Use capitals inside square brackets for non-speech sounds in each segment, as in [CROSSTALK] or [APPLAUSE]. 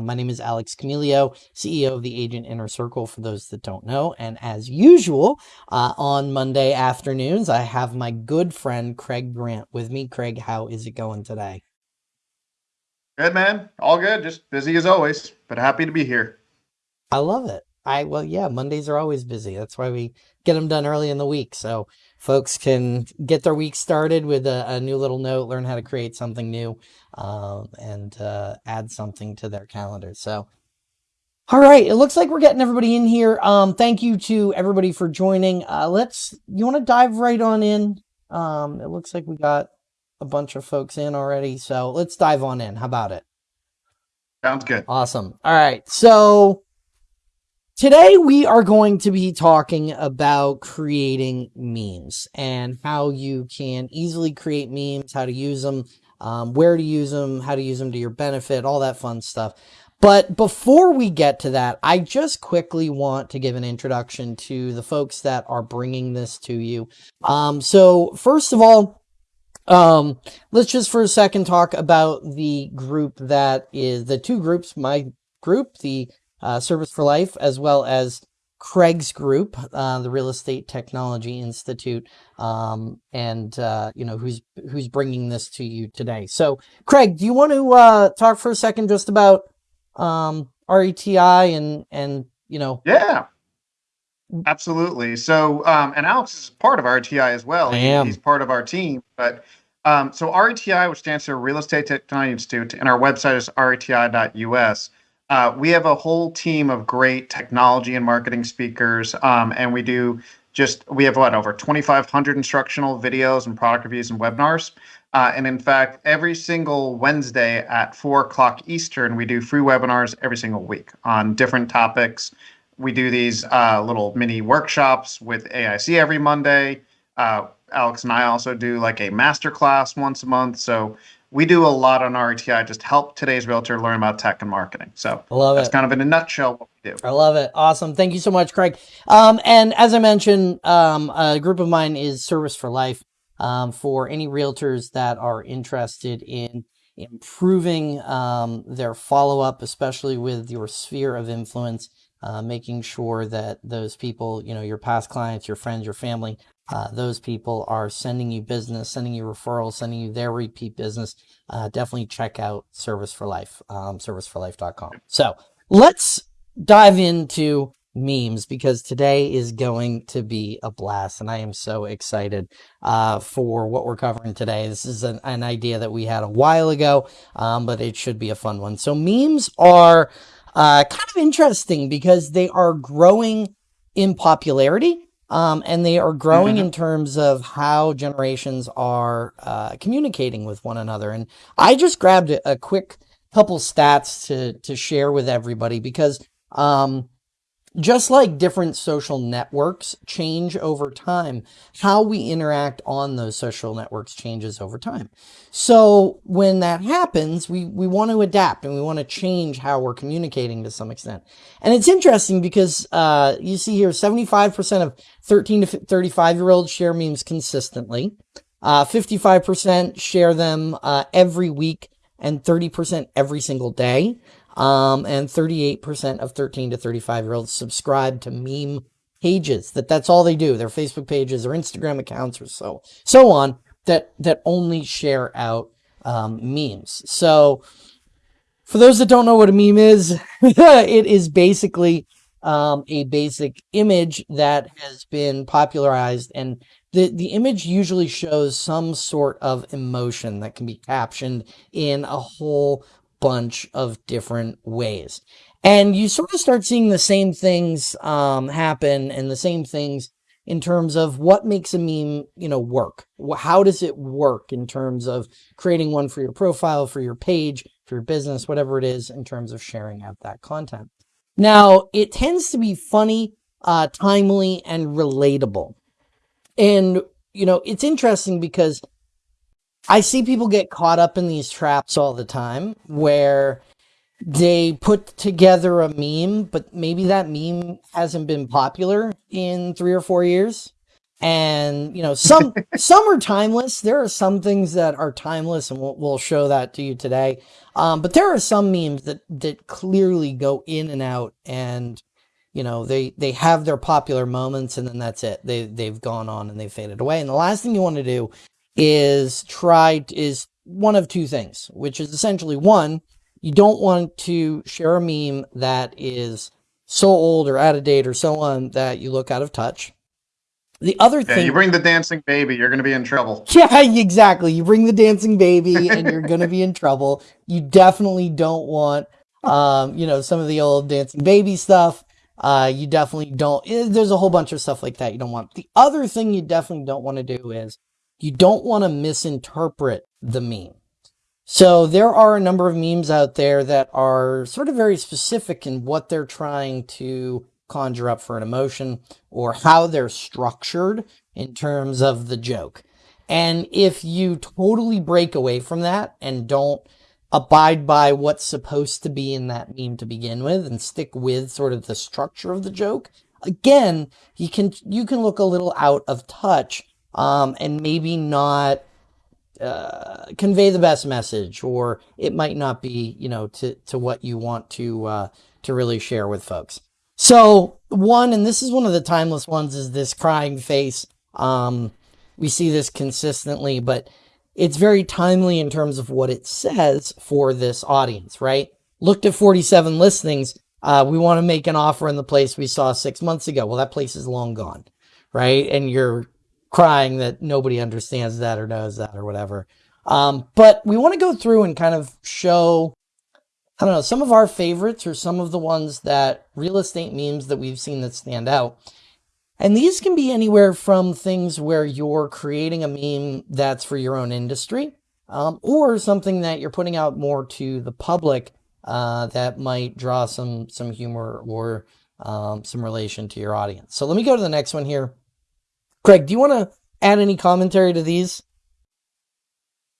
My name is Alex Camilio, CEO of the Agent Inner Circle, for those that don't know. And as usual, uh, on Monday afternoons, I have my good friend Craig Grant with me. Craig, how is it going today? Good, man. All good. Just busy as always, but happy to be here. I love it. I, well, yeah, Mondays are always busy. That's why we get them done early in the week. So folks can get their week started with a, a new little note, learn how to create something new, um, and uh, add something to their calendar. So, all right, it looks like we're getting everybody in here. Um, thank you to everybody for joining. Uh, let's, you want to dive right on in? Um, it looks like we got a bunch of folks in already. So let's dive on in. How about it? Sounds good. Awesome. All right. So Today, we are going to be talking about creating memes and how you can easily create memes, how to use them, um, where to use them, how to use them to your benefit, all that fun stuff. But before we get to that, I just quickly want to give an introduction to the folks that are bringing this to you. Um, so, first of all, um, let's just for a second talk about the group that is the two groups, my group, the uh, Service for Life, as well as Craig's group, uh, the Real Estate Technology Institute, um, and uh, you know who's who's bringing this to you today. So, Craig, do you want to uh, talk for a second just about um, RETI and and you know? Yeah, absolutely. So, um, and Alex is part of RETI as well. I am. He's part of our team, but. Um, so RETI, which stands for Real Estate Technology Institute, and our website is reti.us. Uh, we have a whole team of great technology and marketing speakers, um, and we do just we have what over 2,500 instructional videos and product reviews and webinars. Uh, and in fact, every single Wednesday at four o'clock Eastern, we do free webinars every single week on different topics. We do these uh, little mini workshops with AIC every Monday. Uh, Alex and I also do like a master class once a month. So we do a lot on RETI, just help today's realtor learn about tech and marketing. So I love that's it. kind of in a nutshell what we do. I love it. Awesome. Thank you so much, Craig. Um, and as I mentioned, um, a group of mine is Service for Life um, for any realtors that are interested in improving um, their follow up, especially with your sphere of influence. Uh, making sure that those people, you know, your past clients, your friends, your family, uh, those people are sending you business, sending you referrals, sending you their repeat business, uh, definitely check out Service for Life, um, serviceforlife.com. So let's dive into memes because today is going to be a blast and I am so excited uh, for what we're covering today. This is an, an idea that we had a while ago, um, but it should be a fun one. So memes are uh, kind of interesting because they are growing in popularity um, and they are growing mm-hmm. in terms of how generations are uh, communicating with one another. And I just grabbed a, a, quick couple stats to to share with everybody because um, just like different social networks change over time, how we interact on those social networks changes over time. So when that happens, we, we want to adapt and we want to change how we're communicating to some extent. And it's interesting because uh, you see here 75% of 13 to 35 year olds share memes consistently. Uh, 55% share them uh, every week and 30% every single day. Um, and 38% of 13 to 35 year olds subscribe to meme pages. That that's all they do. Their Facebook pages or Instagram accounts or so so on that that only share out um, memes. So for those that don't know what a meme is, [LAUGHS] it is basically um, a basic image that has been popularized and the, the image usually shows some sort of emotion that can be captioned in a whole bunch of different ways. And you sort of start seeing the same things um, happen and the same things in terms of what makes a meme, you know, work. How does it work in terms of creating one for your profile, for your page, for your business, whatever it is in terms of sharing out that content. Now, it tends to be funny, uh, timely, and relatable. And, you know, it's interesting because I see people get caught up in these traps all the time where they put together a meme, but maybe that meme hasn't been popular in three or four years. And you know, some [LAUGHS] some are timeless. There are some things that are timeless, and we'll, we'll show that to you today. Um, but there are some memes that that clearly go in and out, and you know they they have their popular moments, and then that's it. They they've gone on and they've faded away. And the last thing you want to do is try is one of two things, which is essentially one, you don't want to share a meme that is so old or out of date or so on that you look out of touch. The other Yeah, thing you bring the dancing baby, you're going to be in trouble. [LAUGHS] Yeah, exactly. You bring the dancing baby and you're going to be in trouble. You definitely don't want, um, you know, some of the old dancing baby stuff. Uh, you definitely don't, eh, there's a whole bunch of stuff like that you don't want. The other thing you definitely don't want to do is you don't want to misinterpret the meme. So there are a number of memes out there that are sort of very specific in what they're trying to conjure up for an emotion or how they're structured in terms of the joke. And if you totally break away from that and don't abide by what's supposed to be in that meme to begin with and stick with sort of the structure of the joke, again, you can you can look a little out of touch um, and maybe not uh, convey the best message, or it might not be, you know, to to what you want to uh, to really share with folks. So one, and this is one of the timeless ones, is this crying face. Um, we see this consistently, but it's very timely in terms of what it says for this audience, right? Looked at 47 listings. Uh, we want to make an offer in the place we saw six months ago. Well, that place is long gone, right? And you're crying that nobody understands that or knows that or whatever. Um, but we want to go through and kind of show, I don't know, some of our favorites or some of the ones that real estate memes that we've seen that stand out. And these can be anywhere from things where you're creating a meme that's for your own industry, um, or something that you're putting out more to the public uh, that might draw some some humor or um, some relation to your audience. So let me go to the next one here. Craig, do you want to add any commentary to these?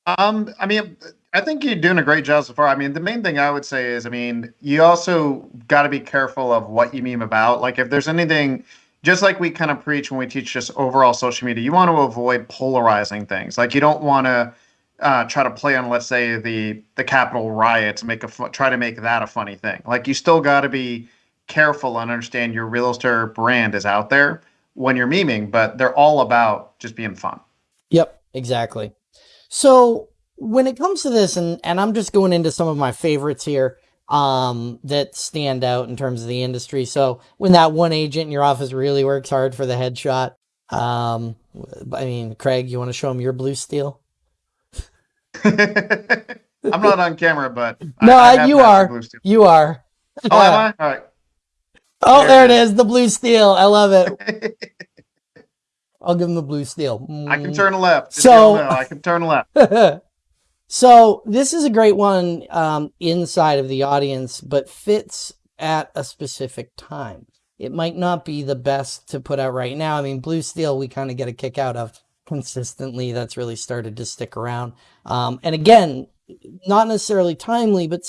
Um, I mean, I think you're doing a great job so far. I mean, the main thing I would say is, I mean, you also got to be careful of what you meme about. Like, if there's anything, just like we kind of preach when we teach just overall social media, you want to avoid polarizing things. Like, you don't want to uh, try to play on, let's say, the the Capitol riots, make a try to make that a funny thing. Like, you still got to be careful and understand your real estate brand is out there when you're memeing, but they're all about just being fun. Yep, exactly. So when it comes to this, and, and I'm just going into some of my favorites here um, that stand out in terms of the industry. So when that one agent in your office really works hard for the headshot, um, I mean, Craig, you want to show him your blue steel? [LAUGHS] I'm not on camera, but No, I, I you are. You are. Oh, am I? All right. Oh, There there it is. The blue steel. I love it. [LAUGHS] I'll give him the blue steel. I can turn left. Just So- I can turn left. [LAUGHS] so this is a great one um, inside of the audience, but fits at a specific time. It might not be the best to put out right now. I mean, Blue Steel, we kind of get a kick out of consistently. That's really started to stick around. Um, and again, not necessarily timely, but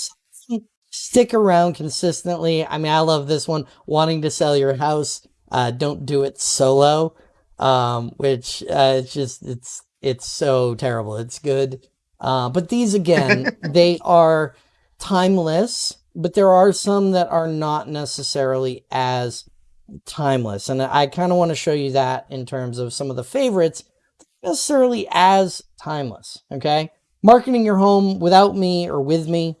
stick around consistently. I mean, I love this one. Wanting to sell your house, uh, don't do it solo. Um, which uh, it's just it's it's so terrible. It's good. Uh, but these again, [LAUGHS] they are timeless, but there are some that are not necessarily as timeless. And I kind of want to show you that in terms of some of the favorites, necessarily as timeless. Okay. Marketing your home without me or with me.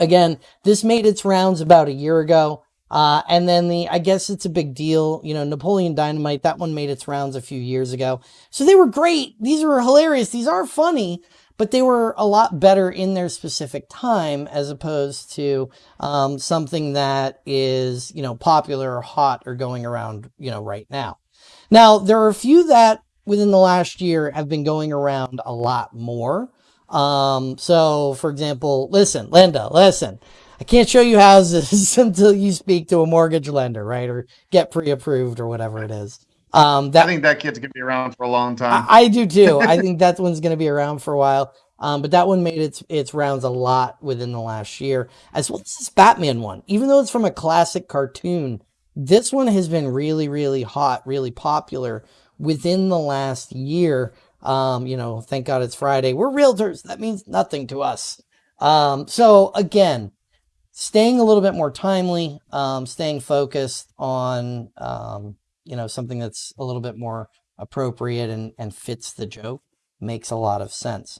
Again, this made its rounds about a year ago. Uh, and then the, I guess it's a big deal. You know, Napoleon Dynamite, that one made its rounds a few years ago. So they were great. These were hilarious. These are funny, but they were a lot better in their specific time as opposed to, um, something that is, you know, popular or hot or going around, you know, right now. Now, there are a few that within the last year have been going around a lot more. Um, so for example, listen, Linda, listen, I can't show you houses [LAUGHS] until you speak to a mortgage lender, right? Or get pre-approved or whatever it is. Um, I that think that kid's gonna be around for a long time. I, I do too. I [LAUGHS] think that one's going to be around for a while. Um, but that one made its its rounds a lot within the last year, as well as this Batman one. Even though it's from a classic cartoon, this one has been really, really hot, really popular within the last year. Um, you know, thank God it's Friday. We're realtors. That means nothing to us. Um, so again, staying a little bit more timely, um, staying focused on, um, you know, something that's a little bit more appropriate and, and fits the joke makes a lot of sense.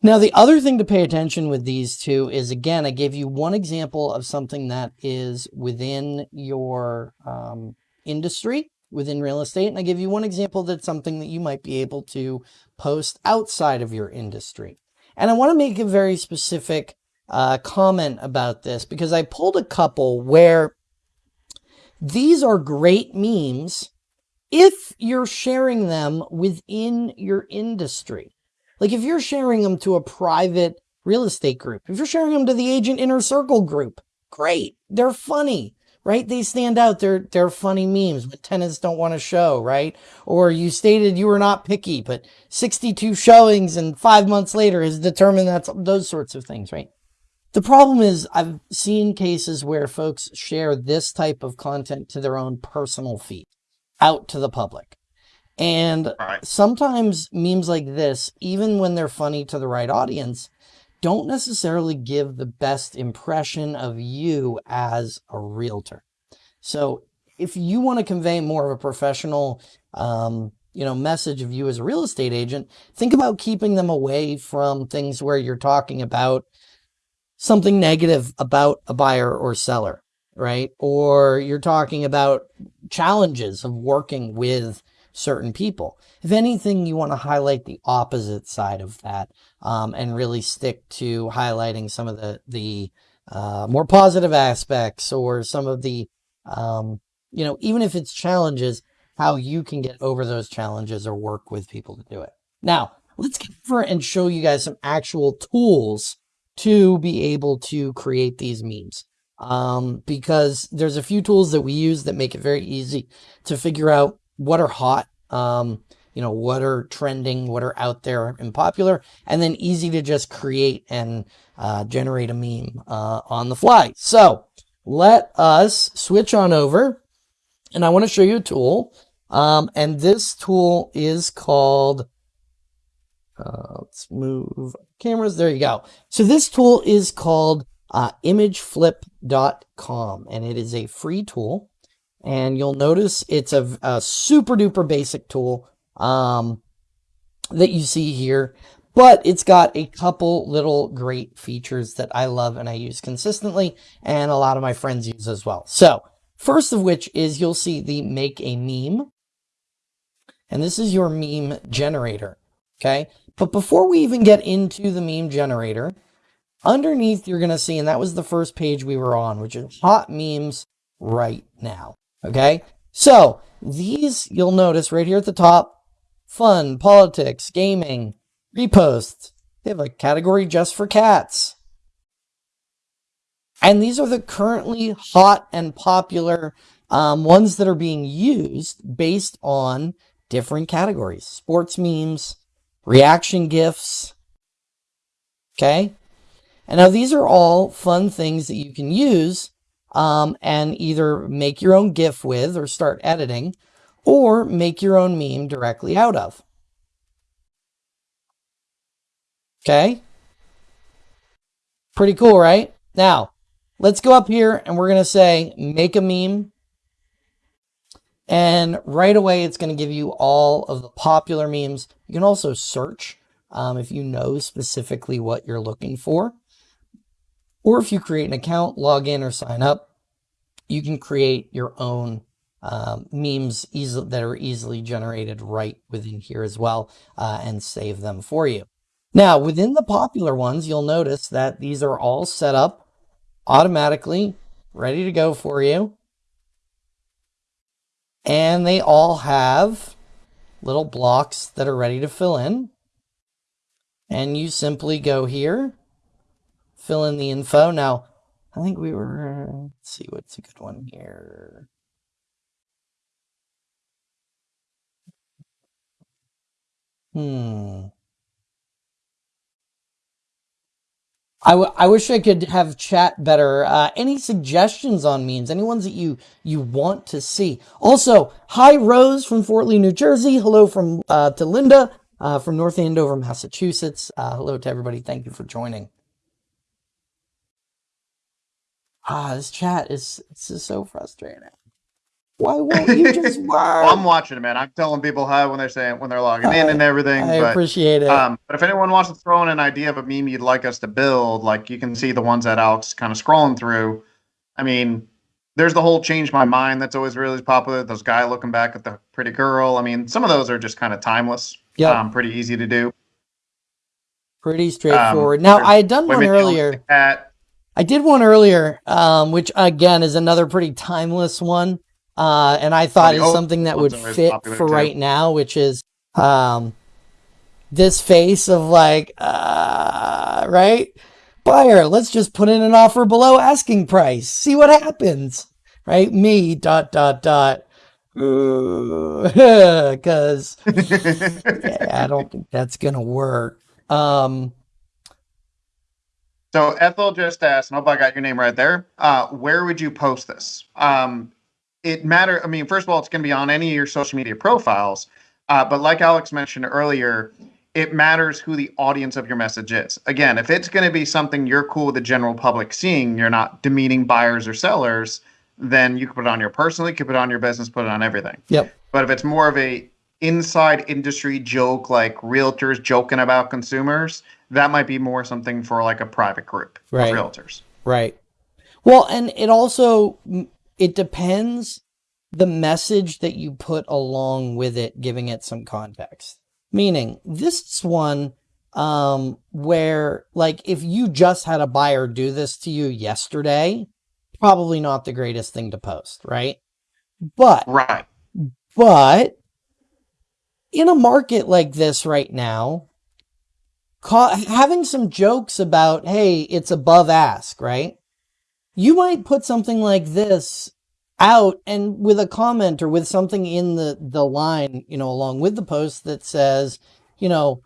Now, the other thing to pay attention with these two is, again, I gave you one example of something that is within your um, industry, within real estate. And I give you one example that's something that you might be able to post outside of your industry. And I want to make a very specific uh, comment about this because I pulled a couple where these are great memes if you're sharing them within your industry. Like if you're sharing them to a private real estate group, if you're sharing them to the agent inner circle group, great. They're funny, right? They stand out. They're, they're funny memes, but tenants don't want to show, right? Or you stated you were not picky, but 62 showings and five months later has determined that's those sorts of things, right? The problem is I've seen cases where folks share this type of content to their own personal feed out to the public. And Right. sometimes memes like this, even when they're funny to the right audience, don't necessarily give the best impression of you as a realtor. So if you want to convey more of a professional, um, you know, message of you as a real estate agent, think about keeping them away from things where you're talking about something negative about a buyer or seller, right? Or you're talking about challenges of working with certain people. If anything, you want to highlight the opposite side of that um, and really stick to highlighting some of the the uh, more positive aspects or some of the um, you know even if it's challenges, how you can get over those challenges or work with people to do it. Now, let's get over and show you guys some actual tools to be able to create these memes. Um, because there's a few tools that we use that make it very easy to figure out what are hot, um, you know, what are trending, what are out there and popular, and then easy to just create and uh, generate a meme uh, on the fly. So let us switch on over and I want to show you a tool. Um, and this tool is called, uh, let's move cameras. There you go. So this tool is called uh, imgflip.com and it is a free tool. And you'll notice it's a, a super duper basic tool um, that you see here, but it's got a couple little great features that I love and I use consistently, and a lot of my friends use as well. So, first of which is you'll see the make a meme, and this is your meme generator. Okay, but before we even get into the meme generator, underneath you're going to see, and that was the first page we were on, which is hot memes right now. Okay, so these you'll notice right here at the top fun, politics, gaming, reposts. They have a category just for cats. And these are the currently hot and popular um, ones that are being used based on different categories sports memes, reaction gifs. Okay. And now these are all fun things that you can use um, and either make your own GIF with or start editing or make your own meme directly out of. Okay. Pretty cool, right? Now, let's go up here and we're going to say make a meme. And right away, it's going to give you all of the popular memes. You can also search um, if you know specifically what you're looking for. Or if you create an account, log in or sign up, you can create your own um, memes easy, that are easily generated right within here as well uh, and save them for you. Now, within the popular ones, you'll notice that these are all set up automatically, ready to go for you. And they all have little blocks that are ready to fill in. And you simply go here, fill in the info. Now, I think we were, let's see what's a good one here. Hmm. I, I wish I could have chat better. Uh, any suggestions on memes? Any ones that you you want to see? Also, hi Rose from Fort Lee, New Jersey. Hello from uh, to Linda uh, from North Andover, Massachusetts. Uh, hello to everybody. Thank you for joining. Ah, this chat is this is so frustrating. Why won't you just [LAUGHS] work? well, I'm watching it, man. I'm telling people hi when they're saying when they're logging in and everything. I but, appreciate it. Um, but if anyone wants to throw in an idea of a meme you'd like us to build, like you can see the ones that Alex kind of scrolling through. I mean, there's the whole change my mind that's always really popular. Those guy looking back at the pretty girl. I mean, some of those are just kind of timeless. Yeah, Um, pretty easy to do. pretty straightforward. Um, now I had done one at earlier. Cat. I did one earlier, um, which again is another pretty timeless one, uh, and I thought the is something that would fit for too. right now, which is um, this face of like, uh, right, buyer. Let's just put in an offer below asking price, see what happens, right? Me dot dot dot, [LAUGHS] because [LAUGHS] yeah, I don't think that's gonna work. Um, So Ethel just asked, and I hope I got your name right there. Uh, where would you post this? Um, it matter. I mean, first of all, it's going to be on any of your social media profiles. Uh, but like Alex mentioned earlier, it matters who the audience of your message is. Again, if it's going to be something you're cool with the general public seeing, you're not demeaning buyers or sellers, then you can put it on your personal, you can put it on your business, put it on everything. yep. But if it's more of a inside industry joke, like realtors joking about consumers, that might be more something for like a private group Right. of realtors. Right. Well, and it also it depends the message that you put along with it, giving it some context. Meaning, this is one um, where, like, if you just had a buyer do this to you yesterday, probably not the greatest thing to post, right? But Right. but in a market like this right now, ca- having some jokes about, hey, it's above ask, right? You might put something like this out and with a comment or with something in the, the line, you know, along with the post that says, you know,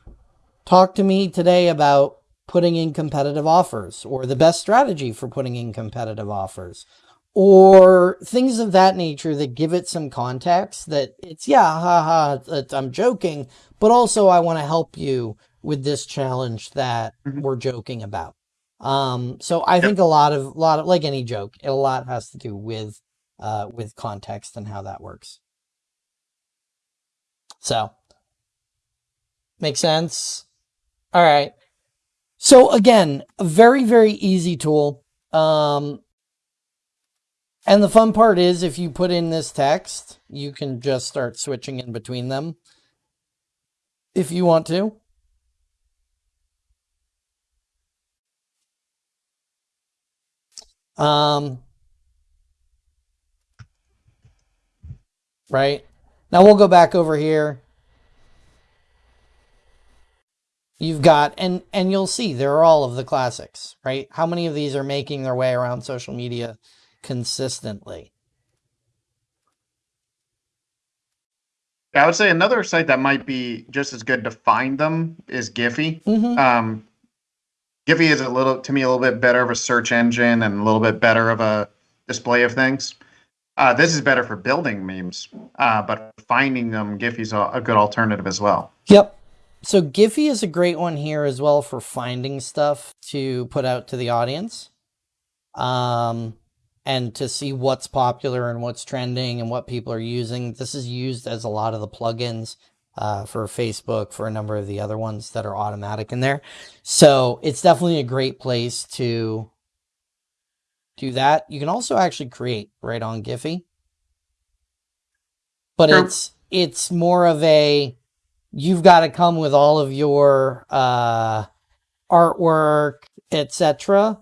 talk to me today about putting in competitive offers or the best strategy for putting in competitive offers or things of that nature that give it some context that it's yeah ha ha i'm joking but also i want to help you with this challenge that Mhm. we're joking about. Um so i think a lot of lot of like any joke a lot has to do with uh with context and how that works. So make sense? All right. So again a very very easy tool. Um and the fun part is if you put in this text, you can just start switching in between them if you want to. Um, right. Now we'll go back over here. You've got and and you'll see there are all of the classics, right? How many of these are making their way around social media consistently? Yeah, I would say another site that might be just as good to find them is Giphy. Mm-hmm. Um, Giphy is a little, to me, a little bit better of a search engine and a little bit better of a display of things. Uh, this is better for building memes, uh, but finding them, Giphy's a, a good alternative as well. Yep. So Giphy is a great one here as well for finding stuff to put out to the audience. Um, and to see what's popular and what's trending and what people are using. This is used as a lot of the plugins uh, for Facebook, for a number of the other ones that are automatic in there. So it's definitely a great place to do that. You can also actually create right on Giphy. But it's it's more of a you've got to come with all of your uh, artwork, etc.,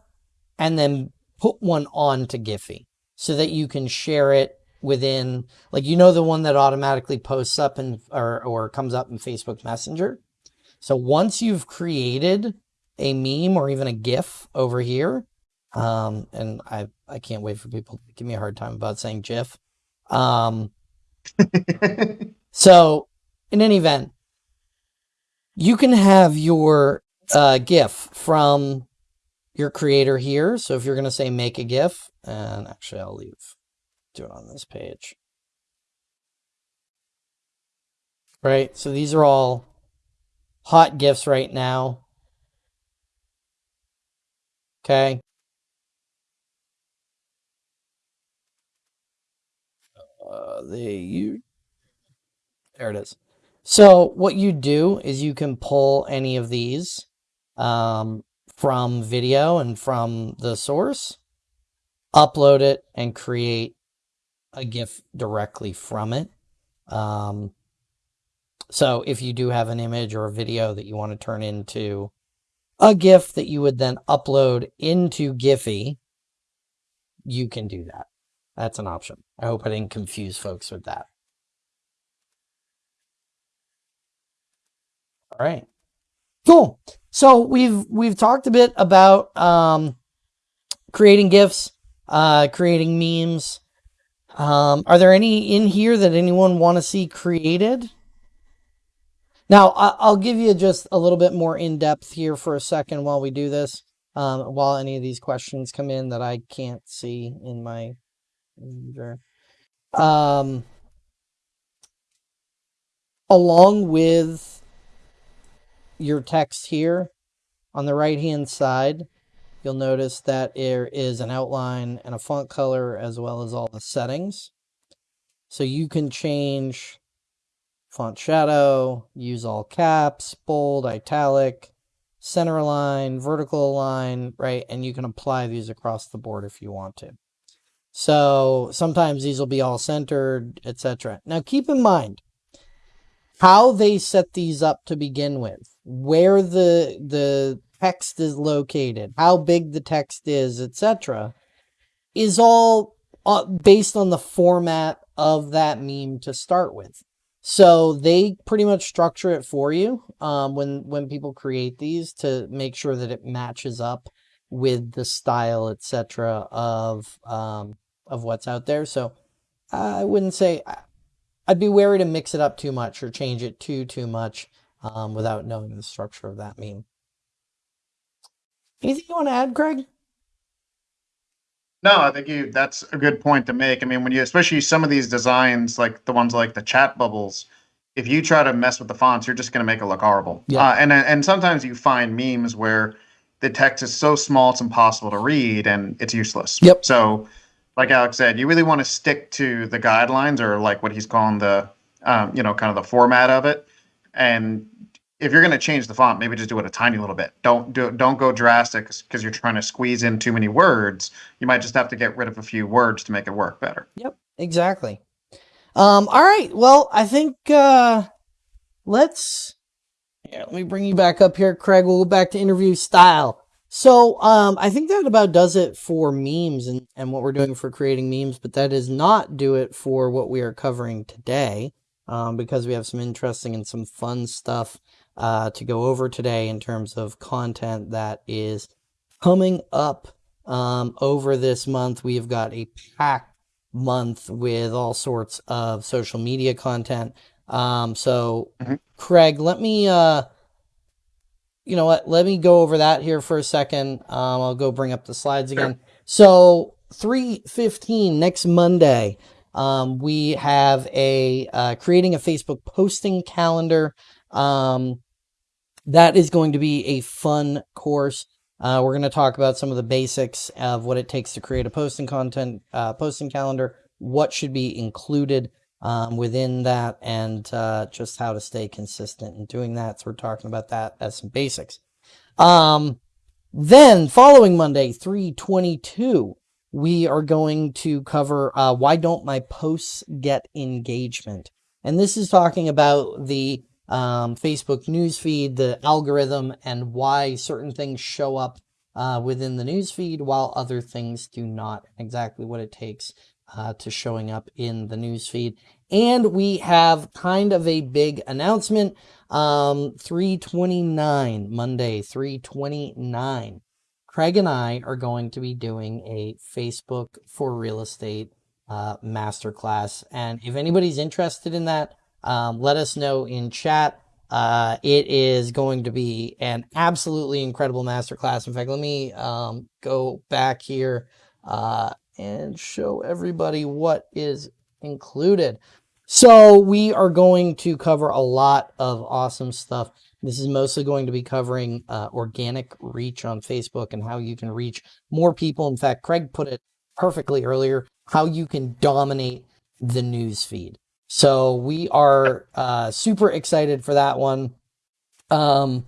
and then put one on to Giphy so that you can share it within, like you know, the one that automatically posts up and or or comes up in Facebook Messenger. So once you've created a meme or even a GIF over here, um, and I I can't wait for people to give me a hard time about saying GIF. Um, [LAUGHS] so, in any event, you can have your uh, GIF from your creator here. So if you're going to say make a GIF, and actually I'll leave, do it on this page. Right. So these are all hot GIFs right now. Okay. Uh, the you there it is. So what you do is you can pull any of these um, from video and from the source, upload it, and create a GIF directly from it. Um, so if you do have an image or a video that you want to turn into a GIF that you would then upload into Giphy, you can do that. That's an option. I hope I didn't confuse folks with that. All right. Cool. So we've we've talked a bit about um, creating GIFs, uh, creating memes. Um, are there any in here that anyone want to see created? Now, I'll give you just a little bit more in depth here for a second while we do this, um, while any of these questions come in that I can't see in my. Um, along with your text here on the right hand side, you'll notice that there is an outline and a font color as well as all the settings. So you can change font shadow, use all caps, bold, italic, center align, vertical align, right? And you can apply these across the board if you want to. So sometimes these will be all centered, etc. Now keep in mind how they set these up to begin with, where the the text is located, how big the text is, etc. is all uh, based on the format of that meme to start with. So they pretty much structure it for you um, when when people create these to make sure that it matches up with the style, etc. of um, of what's out there. So I wouldn't say I'd be wary to mix it up too much or change it too too much um, without knowing the structure of that meme. Anything you want to add, Craig? No, I think you that's a good point to make. I mean, when you especially some of these designs, like the ones like the chat bubbles, if you try to mess with the fonts, you're just going to make it look horrible. Yeah. Uh, and and sometimes you find memes where the text is so small it's impossible to read and it's useless. Yep. So, like Alex said, you really want to stick to the guidelines or like what he's calling the, um, you know, kind of the format of it, and if you're going to change the font, maybe just do it a tiny little bit. Don't do don't go drastic because you're trying to squeeze in too many words. You might just have to get rid of a few words to make it work better. Yep, exactly. Um, all right. Well, I think uh, let's. Yeah, let me bring you back up here, Craig. We'll go back to interview style. So um, I think that about does it for memes and, and what we're doing for creating memes, but that does not do it for what we are covering today um, because we have some interesting and some fun stuff uh, to go over today in terms of content that is coming up um, over this month. We've got a packed month with all sorts of social media content. Um, so, mm-hmm. Craig, let me, uh, you know what? Let me go over that here for a second. Um, I'll go bring up the slides again. Sure. So, 315 next Monday. Um, we have a uh, creating a Facebook posting calendar. Um, that is going to be a fun course. Uh, we're going to talk about some of the basics of what it takes to create a posting content, uh, posting calendar, what should be included um, within that, and uh, just how to stay consistent in doing that. So we're talking about that as some basics. Um, then following Monday, 322, we are going to cover uh, why don't my posts get engagement? And this is talking about the um, Facebook newsfeed, the algorithm, and why certain things show up uh, within the newsfeed while other things do not. Exactly what it takes uh, to showing up in the newsfeed. And we have kind of a big announcement. Um, 329, Monday, 329. Craig and I are going to be doing a Facebook for real estate uh, masterclass. And if anybody's interested in that, um, let us know in chat. Uh, it is going to be an absolutely incredible masterclass. In fact, let me um, go back here uh, and show everybody what is included. So we are going to cover a lot of awesome stuff. This is mostly going to be covering uh, organic reach on Facebook and how you can reach more people. In fact, Craig put it perfectly earlier, how you can dominate the news feed. So we are uh, super excited for that one. Um,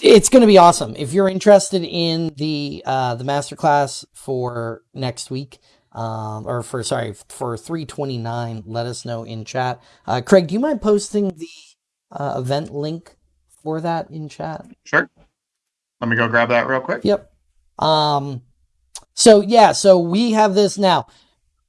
it's going to be awesome. If you're interested in the uh, the masterclass for next week, um, or for sorry for 329, let us know in chat. Uh, Craig, do you mind posting the uh, event link for that in chat? Sure. Let me go grab that real quick. Yep. Um, so yeah, so we have this now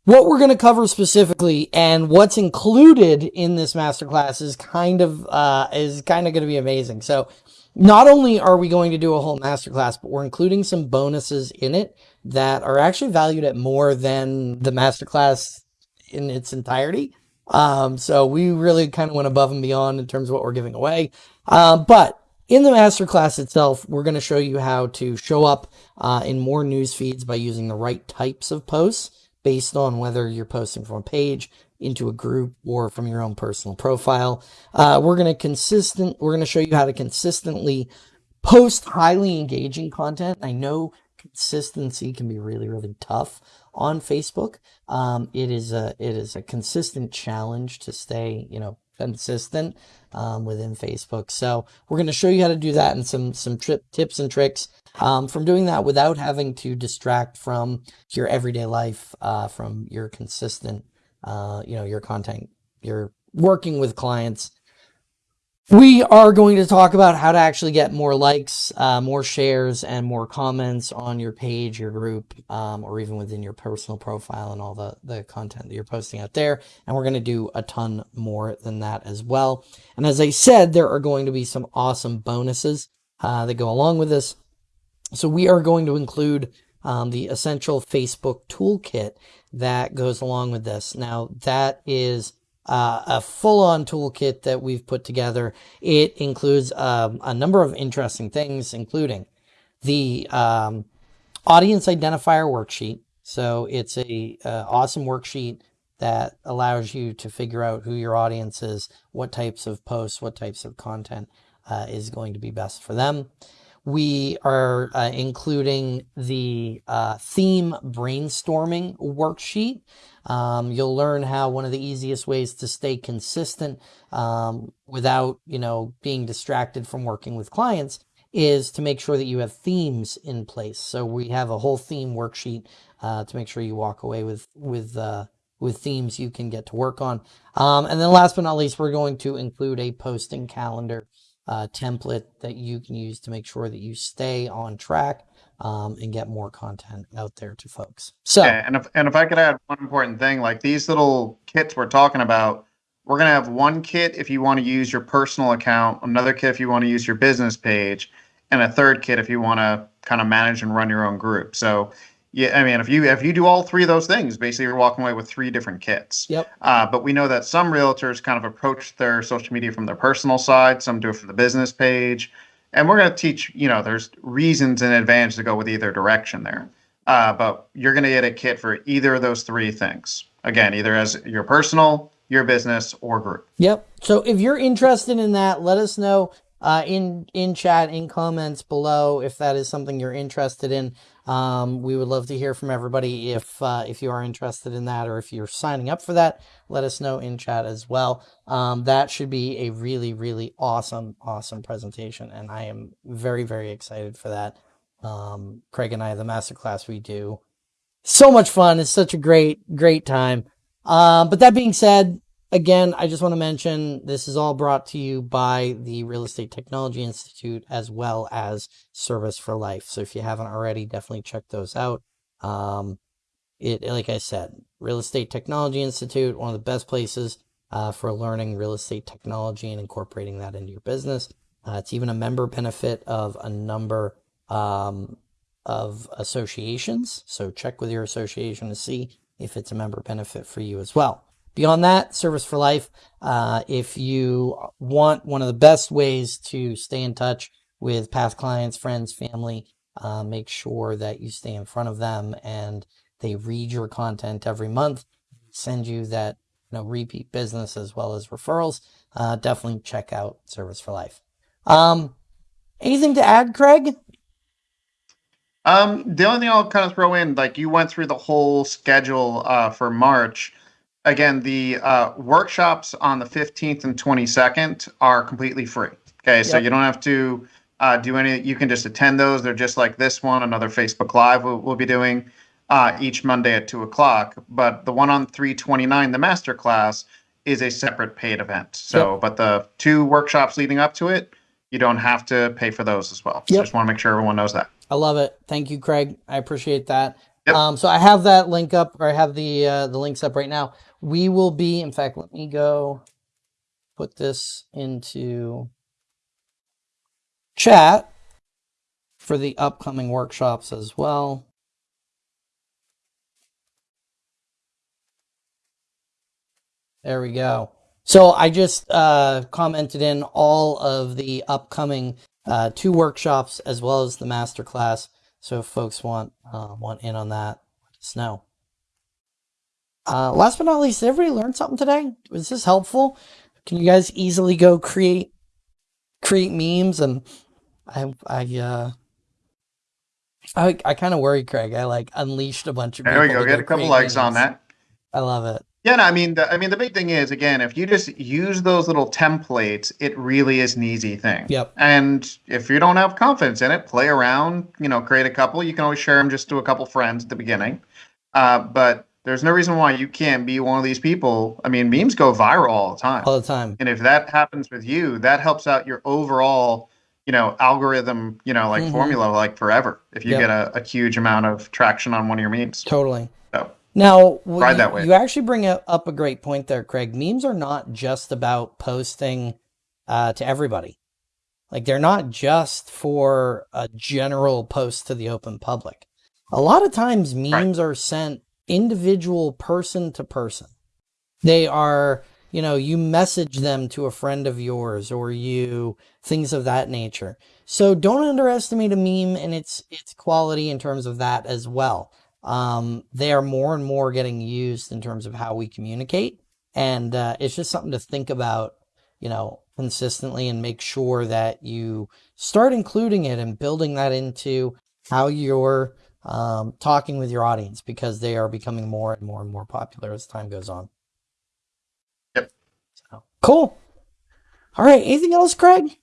what we're going to cover specifically and what's included in this masterclass is kind of uh, is kind of going to be amazing. So not only are we going to do a whole masterclass, but we're including some bonuses in it that are actually valued at more than the masterclass in its entirety. Um, so we really kind of went above and beyond in terms of what we're giving away. Uh, but in the masterclass itself, we're going to show you how to show up uh, in more news feeds by using the right types of posts based on whether you're posting from a page into a group or from your own personal profile. Uh, we're going to consistent, we're going to show you how to consistently post highly engaging content. I know consistency can be really, really tough on Facebook. Um, it is a, it is a consistent challenge to stay, you know, consistent, um, within Facebook. So we're going to show you how to do that and some, some trip tips and tricks um, from doing that without having to distract from your everyday life, uh, from your consistent, uh, you know, your content, you're working with clients. We are going to talk about how to actually get more likes, uh, more shares, and more comments on your page, your group, um, or even within your personal profile and all the, the content that you're posting out there. And we're going to do a ton more than that as well. And as I said, there are going to be some awesome bonuses uh, that go along with this. So we are going to include um, the essential Facebook toolkit that goes along with this. Now that is uh, a full-on toolkit that we've put together. It includes um, a number of interesting things, including the um, audience identifier worksheet. So it's a uh, awesome worksheet that allows you to figure out who your audience is, what types of posts, what types of content uh, is going to be best for them. We are uh, including the uh, theme brainstorming worksheet. Um, you'll learn how one of the easiest ways to stay consistent um, without, you know, being distracted from working with clients is to make sure that you have themes in place. So we have a whole theme worksheet uh, to make sure you walk away with with uh, with themes you can get to work on. Um, and then last but not least, we're going to include a posting calendar uh, template that you can use to make sure that you stay on track um, and get more content out there to folks. So, yeah, and if and if I could add one important thing, like these little kits we're talking about, we're gonna have one kit if you want to use your personal account, another kit if you want to use your business page, and a third kit if you want to kind of manage and run your own group. So yeah, I mean, if you if you do all three of those things, basically you're walking away with three different kits. Yep. Uh, but we know that some realtors kind of approach their social media from their personal side. Some do it from the business page, and we're going to teach. You know, there's reasons and advantage to go with either direction there. Uh, but you're going to get a kit for either of those three things. Again, either as your personal, your business, or group. Yep. So if you're interested in that, let us know uh, in in chat, in comments below, if that is something you're interested in. Um, we would love to hear from everybody if uh, if you are interested in that or if you're signing up for that. Let us know in chat as well. Um, that should be a really really awesome awesome presentation, and I am very very excited for that. Um, Craig and I, the masterclass we do, so much fun. It's such a great great time. Um, but that being said, Again, I just want to mention this is all brought to you by the Real Estate Technology Institute as well as Service for Life. So if you haven't already, definitely check those out. Um, it, like I said, Real Estate Technology Institute, one of the best places uh, for learning real estate technology and incorporating that into your business. Uh, it's even a member benefit of a number um, of associations. So check with your association to see if it's a member benefit for you as well. Beyond that, Service for Life. Uh, if you want one of the best ways to stay in touch with past clients, friends, family, uh, make sure that you stay in front of them and they read your content every month, send you that you know repeat business as well as referrals. Uh, definitely check out Service for Life. Um, anything to add, Craig? Um, the only thing I'll kind of throw in, like you went through the whole schedule uh, for March. Again, the uh, workshops on the 15th and 22nd are completely free. Okay, so you don't have to uh, do any. You can just attend those. They're just like this one. Another Facebook Live we'll, we'll be doing uh, each Monday at two o'clock. But the one on 329, the master class, is a separate paid event. So, but the two workshops leading up to it, you don't have to pay for those as well. So Yep. just want to make sure everyone knows that. I love it. Thank you, Craig. I appreciate that. Yep. Um, so I have that link up, or I have the uh, the links up right now. We will be, in fact, let me go put this into chat for the upcoming workshops as well. There we go. So I just uh, commented in all of the upcoming uh, two workshops as well as the master class. So if folks want uh, want in on that, let us know. Uh, last but not least, did everybody learn something today? Was this helpful? Can you guys easily go create create memes and I I uh I I kind of worry, Craig. I like unleashed a bunch of There we go. Get a couple likes on that. I love it. Yeah, no, I mean, the, I mean, the big thing is again, if you just use those little templates, it really is an easy thing. Yep. And if you don't have confidence in it, play around. You know, create a couple. You can always share them just to a couple friends at the beginning. Uh, but there's no reason why you can't be one of these people. I mean, memes go viral all the time, All the time. and if that happens with you, that helps out your overall, you know, algorithm. You know, like Mhm. formula, like forever. If you Yep. get a, a huge amount of traction on one of your memes. Totally. So Now, Ride you, that way. you actually bring up up a great point there, Craig. Memes are not just about posting uh, to everybody. Like they're not just for a general post to the open public. A lot of times, memes are sent individual person to person. They are, you know, you message them to a friend of yours or you things of that nature. So don't underestimate a meme and its its quality in terms of that as well. Um, they are more and more getting used in terms of how we communicate, and uh, it's just something to think about, you know, consistently and make sure that you start including it and building that into how you're um, talking with your audience because they are becoming more and more and more popular as time goes on. Yep. So, cool. All right. Anything else, Craig?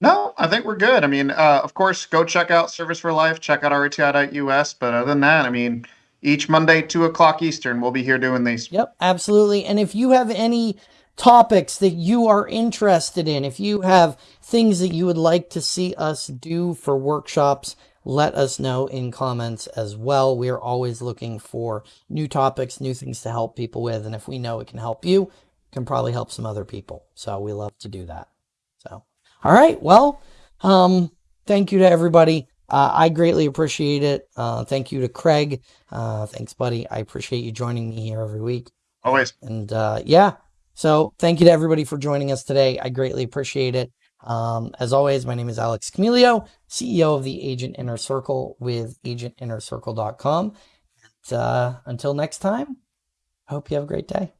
No, I think we're good. I mean, uh, of course, go check out Service for Life, check out RTI.us. But other than that, I mean, each Monday, 2 o'clock Eastern, we'll be here doing these. Yep, absolutely. And if you have any topics that you are interested in, if you have things that you would like to see us do for workshops, let us know in comments as well. We are always looking for new topics, new things to help people with. And if we know it can help you, it can probably help some other people. So we love to do that. So, all right. Well, um, thank you to everybody. Uh, I greatly appreciate it. Uh, thank you to Craig. Uh, thanks, buddy. I appreciate you joining me here every week. Always. And uh, yeah, so thank you to everybody for joining us today. I greatly appreciate it. Um, as always, my name is Alex Camilio, CEO of the Agent Inner Circle with agentinnercircle.com. And, uh, until next time, I hope you have a great day.